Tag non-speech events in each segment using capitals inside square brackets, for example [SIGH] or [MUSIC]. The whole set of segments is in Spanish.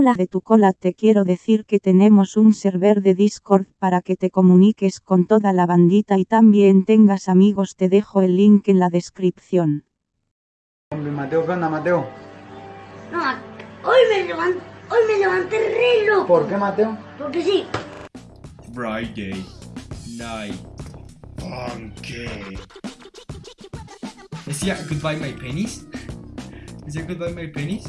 Hola de tu cola, te quiero decir que tenemos un server de Discord para que te comuniques con toda la bandita y también tengas amigos, te dejo el link en la descripción. Hombre, Mateo, ¿qué onda, Mateo? No, hoy me levanté, hoy me levanté re loco. ¿Por qué, Mateo? Porque sí. Friday Night Funky. Decía goodbye my pennies. [LAUGHS] Decía goodbye my pennies.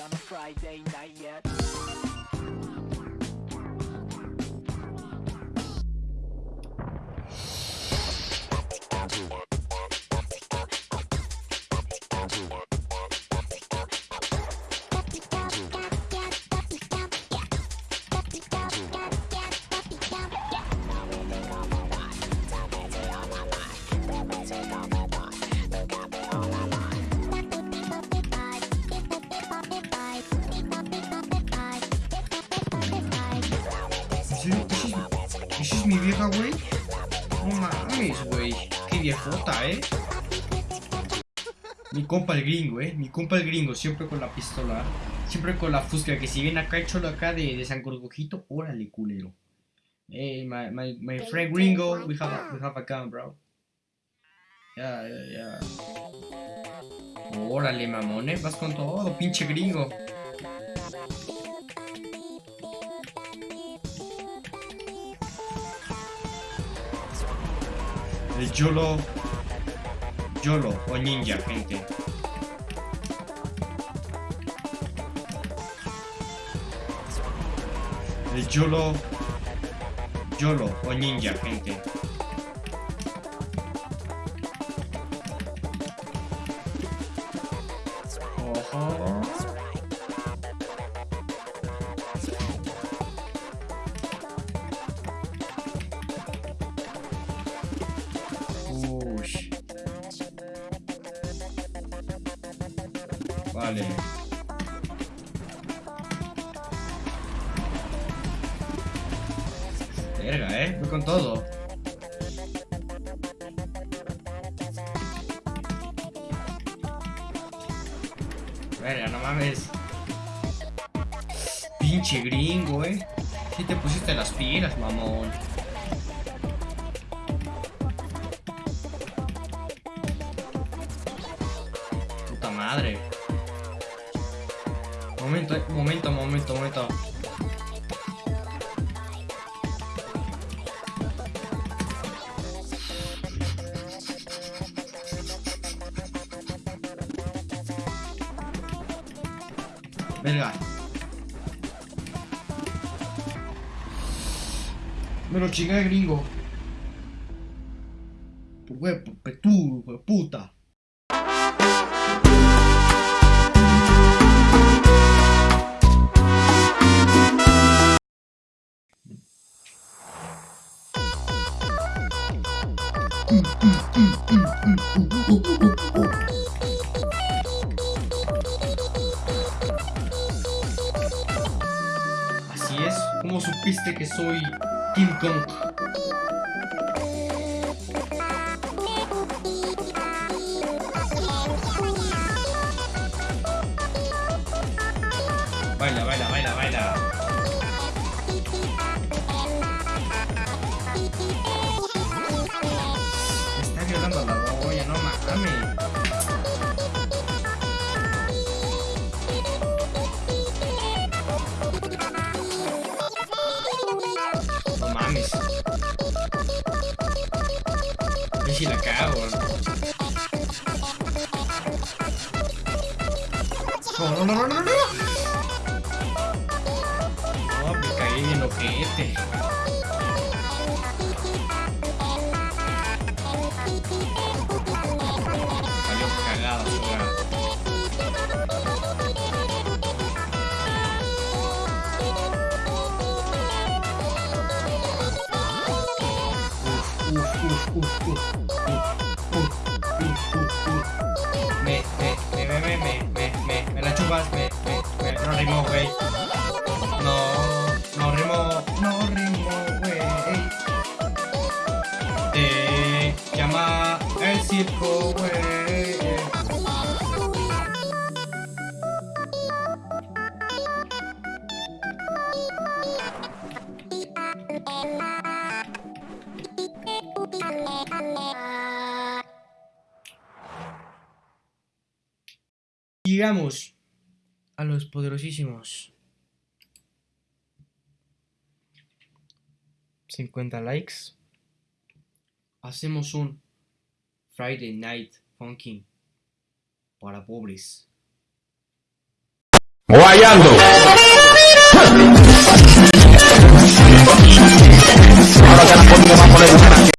On a Friday night yet. ¿Esa es, esa es mi vieja, güey? No mames, güey. Qué viejota, ¿eh? Mi compa el gringo, ¿eh? Mi compa el gringo, siempre con la pistola. Siempre con la fusca. Que si viene acá el cholo acá de, de San Gorgojito, órale, culero. Hey, my, my, my friend gringo, we have, a, we have a gun, bro. Ya, ya, ya. Órale, mamón, ¿eh? Vas con todo, pinche gringo. El YOLO YOLO o ninja, gente. El YOLO YOLO o ninja, gente. Verga, eh. Voy con todo. Verga, no mames. Pinche gringo, eh. Si te pusiste las pilas, mamón. Puta madre. Momento, eh, momento, momento, momento. Verga. Me lo chingué, gringo. Por huevo, petú, puta. Así es, ¿cómo supiste que soy King Kong? Baila, baila, baila, baila. Caído, lo que este. No, no rimo, no rimo, güey. Te llama el circo, güey. Digamos, a los poderosísimos 50 likes, hacemos un Friday Night Funkin' para pobres. Guayando. Ahora te la pongo más por el